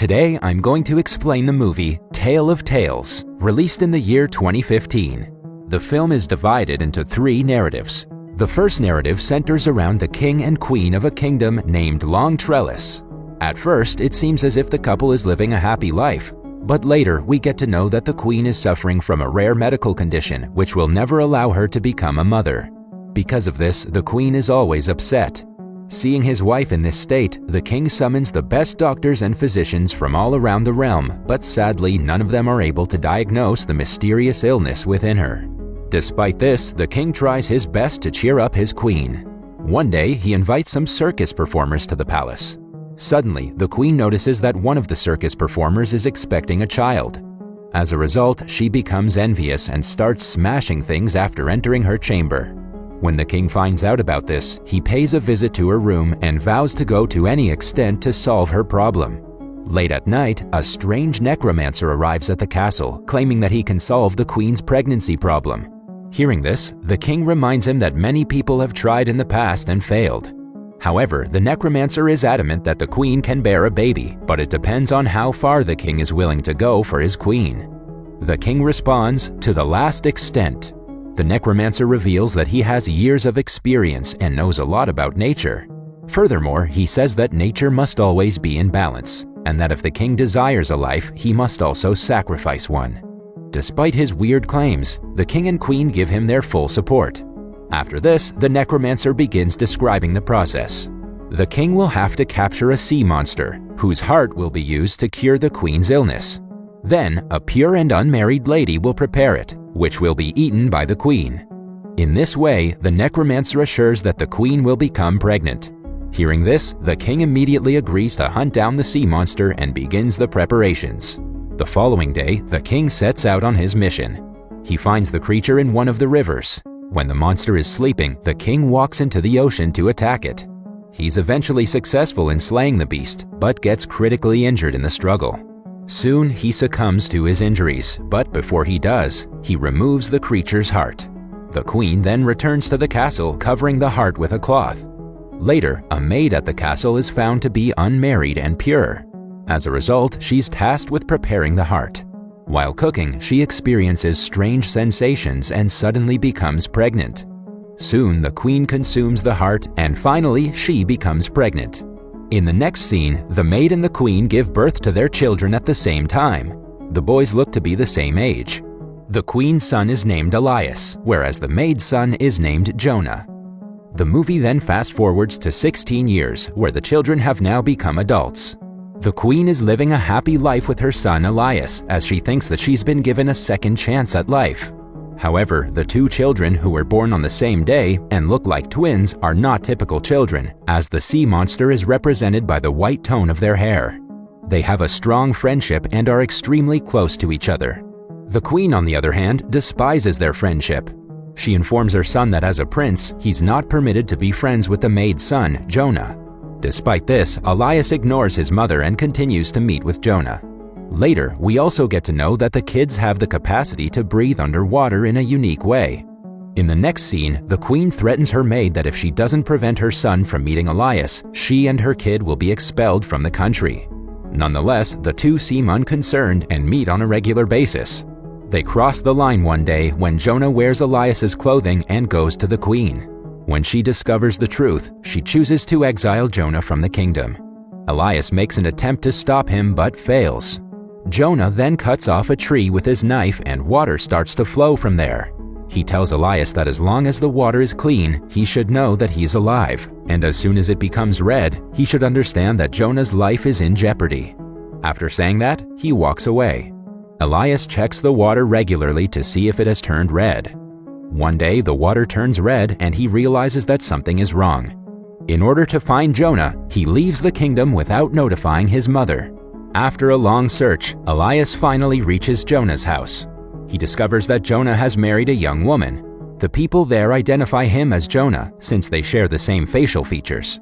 Today, I'm going to explain the movie Tale of Tales, released in the year 2015. The film is divided into three narratives. The first narrative centers around the king and queen of a kingdom named Longtrellis. At first, it seems as if the couple is living a happy life, but later we get to know that the queen is suffering from a rare medical condition which will never allow her to become a mother. Because of this, the queen is always upset. Seeing his wife in this state, the king summons the best doctors and physicians from all around the realm, but sadly none of them are able to diagnose the mysterious illness within her. Despite this, the king tries his best to cheer up his queen. One day, he invites some circus performers to the palace. Suddenly, the queen notices that one of the circus performers is expecting a child. As a result, she becomes envious and starts smashing things after entering her chamber. When the king finds out about this, he pays a visit to her room and vows to go to any extent to solve her problem. Late at night, a strange necromancer arrives at the castle, claiming that he can solve the queen's pregnancy problem. Hearing this, the king reminds him that many people have tried in the past and failed. However, the necromancer is adamant that the queen can bear a baby, but it depends on how far the king is willing to go for his queen. The king responds, to the last extent, the necromancer reveals that he has years of experience and knows a lot about nature. Furthermore, he says that nature must always be in balance, and that if the king desires a life, he must also sacrifice one. Despite his weird claims, the king and queen give him their full support. After this, the necromancer begins describing the process. The king will have to capture a sea monster, whose heart will be used to cure the queen's illness. Then, a pure and unmarried lady will prepare it, which will be eaten by the queen. In this way, the necromancer assures that the queen will become pregnant. Hearing this, the king immediately agrees to hunt down the sea monster and begins the preparations. The following day, the king sets out on his mission. He finds the creature in one of the rivers. When the monster is sleeping, the king walks into the ocean to attack it. He's eventually successful in slaying the beast, but gets critically injured in the struggle. Soon he succumbs to his injuries, but before he does, he removes the creature's heart. The queen then returns to the castle covering the heart with a cloth. Later, a maid at the castle is found to be unmarried and pure. As a result, she's tasked with preparing the heart. While cooking, she experiences strange sensations and suddenly becomes pregnant. Soon, the queen consumes the heart and finally, she becomes pregnant. In the next scene, the maid and the queen give birth to their children at the same time. The boys look to be the same age. The queen's son is named Elias, whereas the maid's son is named Jonah. The movie then fast forwards to 16 years, where the children have now become adults. The queen is living a happy life with her son Elias, as she thinks that she's been given a second chance at life. However, the two children who were born on the same day and look like twins are not typical children, as the sea monster is represented by the white tone of their hair. They have a strong friendship and are extremely close to each other. The queen, on the other hand, despises their friendship. She informs her son that as a prince, he's not permitted to be friends with the maid's son, Jonah. Despite this, Elias ignores his mother and continues to meet with Jonah. Later, we also get to know that the kids have the capacity to breathe underwater in a unique way. In the next scene, the queen threatens her maid that if she doesn't prevent her son from meeting Elias, she and her kid will be expelled from the country. Nonetheless, the two seem unconcerned and meet on a regular basis. They cross the line one day when Jonah wears Elias's clothing and goes to the queen. When she discovers the truth, she chooses to exile Jonah from the kingdom. Elias makes an attempt to stop him but fails. Jonah then cuts off a tree with his knife and water starts to flow from there. He tells Elias that as long as the water is clean, he should know that he's alive, and as soon as it becomes red, he should understand that Jonah's life is in jeopardy. After saying that, he walks away. Elias checks the water regularly to see if it has turned red. One day, the water turns red and he realizes that something is wrong. In order to find Jonah, he leaves the kingdom without notifying his mother. After a long search, Elias finally reaches Jonah's house. He discovers that Jonah has married a young woman. The people there identify him as Jonah since they share the same facial features.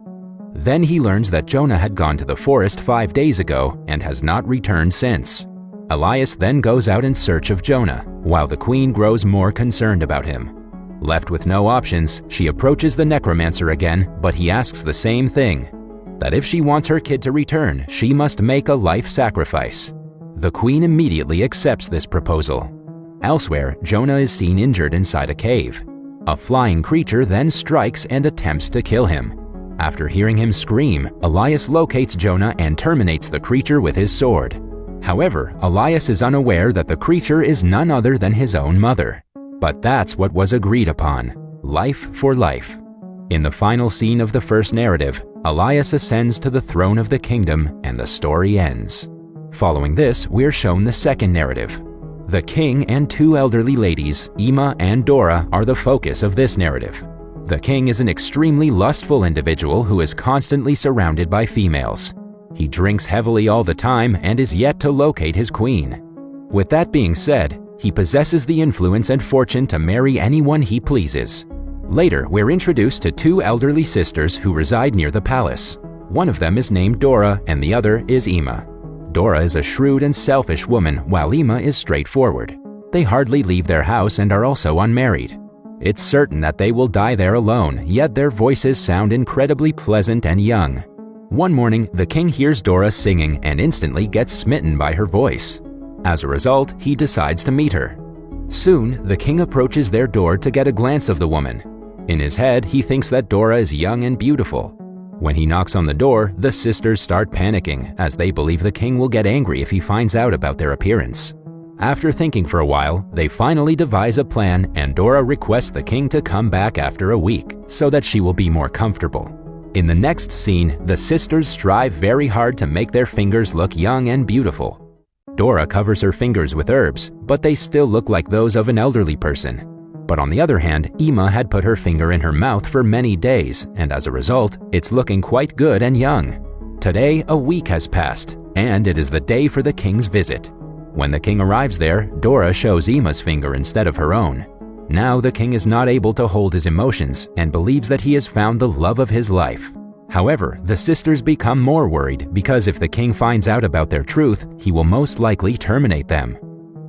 Then he learns that Jonah had gone to the forest five days ago and has not returned since. Elias then goes out in search of Jonah, while the queen grows more concerned about him. Left with no options, she approaches the necromancer again, but he asks the same thing. That if she wants her kid to return, she must make a life sacrifice. The queen immediately accepts this proposal. Elsewhere, Jonah is seen injured inside a cave. A flying creature then strikes and attempts to kill him. After hearing him scream, Elias locates Jonah and terminates the creature with his sword. However, Elias is unaware that the creature is none other than his own mother. But that's what was agreed upon life for life. In the final scene of the first narrative, Elias ascends to the throne of the kingdom and the story ends. Following this, we're shown the second narrative. The king and two elderly ladies, Imma and Dora, are the focus of this narrative. The king is an extremely lustful individual who is constantly surrounded by females. He drinks heavily all the time and is yet to locate his queen. With that being said, he possesses the influence and fortune to marry anyone he pleases. Later, we're introduced to two elderly sisters who reside near the palace. One of them is named Dora and the other is Imma. Dora is a shrewd and selfish woman, while Imma is straightforward. They hardly leave their house and are also unmarried. It's certain that they will die there alone, yet their voices sound incredibly pleasant and young. One morning, the king hears Dora singing and instantly gets smitten by her voice. As a result, he decides to meet her. Soon, the king approaches their door to get a glance of the woman. In his head, he thinks that Dora is young and beautiful. When he knocks on the door, the sisters start panicking, as they believe the king will get angry if he finds out about their appearance. After thinking for a while, they finally devise a plan and Dora requests the king to come back after a week, so that she will be more comfortable. In the next scene, the sisters strive very hard to make their fingers look young and beautiful. Dora covers her fingers with herbs, but they still look like those of an elderly person. But on the other hand, Imma had put her finger in her mouth for many days, and as a result, it's looking quite good and young. Today, a week has passed, and it is the day for the king's visit. When the king arrives there, Dora shows Imma's finger instead of her own. Now the king is not able to hold his emotions and believes that he has found the love of his life. However, the sisters become more worried because if the king finds out about their truth, he will most likely terminate them.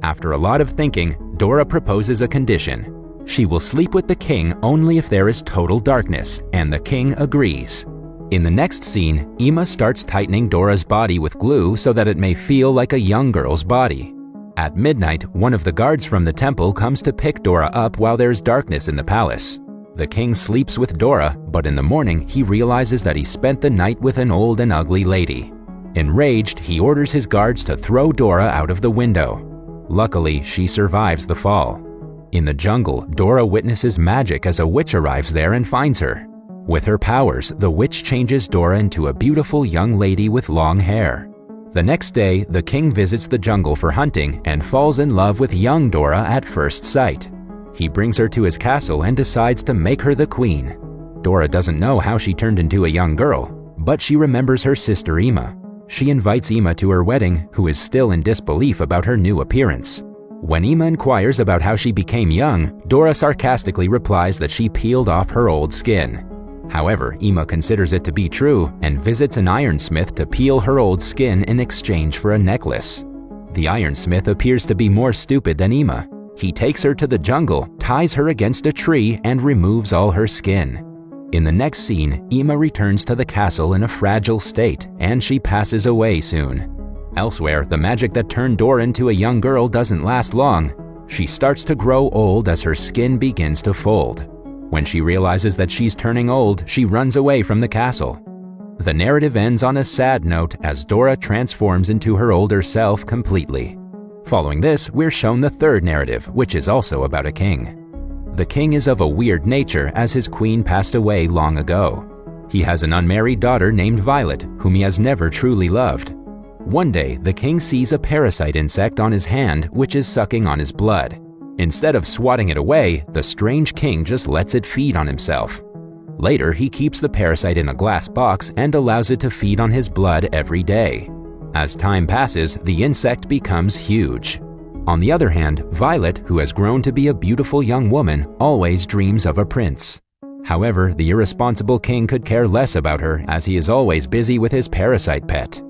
After a lot of thinking, Dora proposes a condition. She will sleep with the king only if there is total darkness, and the king agrees. In the next scene, Imma starts tightening Dora's body with glue so that it may feel like a young girl's body. At midnight, one of the guards from the temple comes to pick Dora up while there's darkness in the palace. The king sleeps with Dora, but in the morning he realizes that he spent the night with an old and ugly lady. Enraged, he orders his guards to throw Dora out of the window. Luckily, she survives the fall. In the jungle, Dora witnesses magic as a witch arrives there and finds her. With her powers, the witch changes Dora into a beautiful young lady with long hair. The next day, the king visits the jungle for hunting and falls in love with young Dora at first sight. He brings her to his castle and decides to make her the queen. Dora doesn't know how she turned into a young girl, but she remembers her sister Imma. She invites Imma to her wedding, who is still in disbelief about her new appearance. When Imma inquires about how she became young, Dora sarcastically replies that she peeled off her old skin. However, Imma considers it to be true and visits an ironsmith to peel her old skin in exchange for a necklace. The ironsmith appears to be more stupid than Imma. He takes her to the jungle, ties her against a tree, and removes all her skin. In the next scene, Imma returns to the castle in a fragile state, and she passes away soon. Elsewhere, the magic that turned Dora into a young girl doesn't last long. She starts to grow old as her skin begins to fold. When she realizes that she's turning old, she runs away from the castle. The narrative ends on a sad note as Dora transforms into her older self completely. Following this, we're shown the third narrative, which is also about a king. The king is of a weird nature as his queen passed away long ago. He has an unmarried daughter named Violet, whom he has never truly loved. One day, the king sees a parasite insect on his hand which is sucking on his blood. Instead of swatting it away, the strange king just lets it feed on himself. Later, he keeps the parasite in a glass box and allows it to feed on his blood every day. As time passes, the insect becomes huge. On the other hand, Violet, who has grown to be a beautiful young woman, always dreams of a prince. However, the irresponsible king could care less about her as he is always busy with his parasite pet.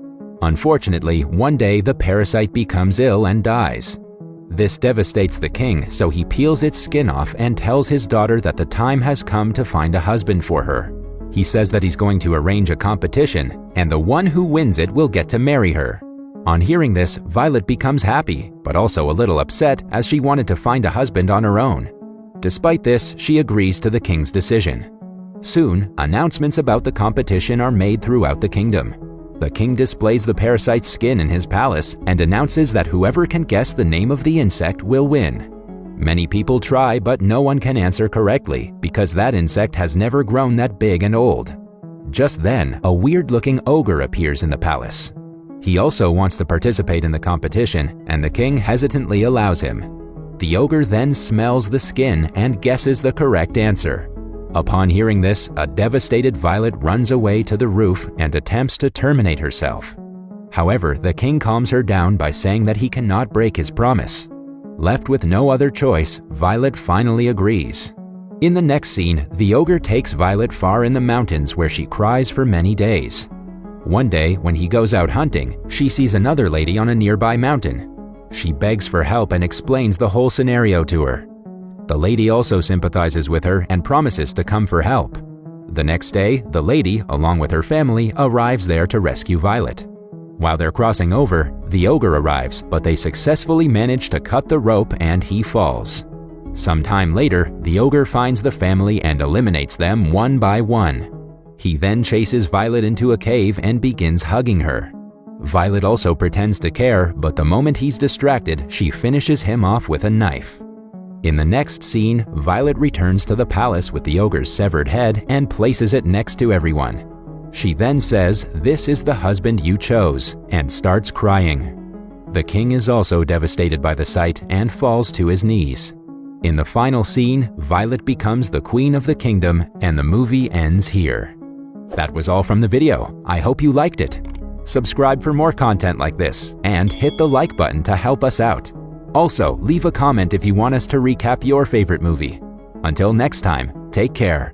Unfortunately, one day the parasite becomes ill and dies. This devastates the king, so he peels its skin off and tells his daughter that the time has come to find a husband for her. He says that he's going to arrange a competition, and the one who wins it will get to marry her. On hearing this, Violet becomes happy, but also a little upset as she wanted to find a husband on her own. Despite this, she agrees to the king's decision. Soon, announcements about the competition are made throughout the kingdom. The king displays the parasite's skin in his palace and announces that whoever can guess the name of the insect will win. Many people try, but no one can answer correctly because that insect has never grown that big and old. Just then, a weird-looking ogre appears in the palace. He also wants to participate in the competition, and the king hesitantly allows him. The ogre then smells the skin and guesses the correct answer. Upon hearing this, a devastated Violet runs away to the roof and attempts to terminate herself. However, the king calms her down by saying that he cannot break his promise. Left with no other choice, Violet finally agrees. In the next scene, the ogre takes Violet far in the mountains where she cries for many days. One day, when he goes out hunting, she sees another lady on a nearby mountain. She begs for help and explains the whole scenario to her. The lady also sympathizes with her and promises to come for help. The next day, the lady, along with her family, arrives there to rescue Violet. While they're crossing over, the ogre arrives, but they successfully manage to cut the rope and he falls. Some time later, the ogre finds the family and eliminates them one by one. He then chases Violet into a cave and begins hugging her. Violet also pretends to care, but the moment he's distracted, she finishes him off with a knife. In the next scene, Violet returns to the palace with the ogre's severed head and places it next to everyone. She then says, this is the husband you chose, and starts crying. The king is also devastated by the sight and falls to his knees. In the final scene, Violet becomes the queen of the kingdom and the movie ends here. That was all from the video. I hope you liked it. Subscribe for more content like this and hit the like button to help us out. Also, leave a comment if you want us to recap your favorite movie. Until next time, take care.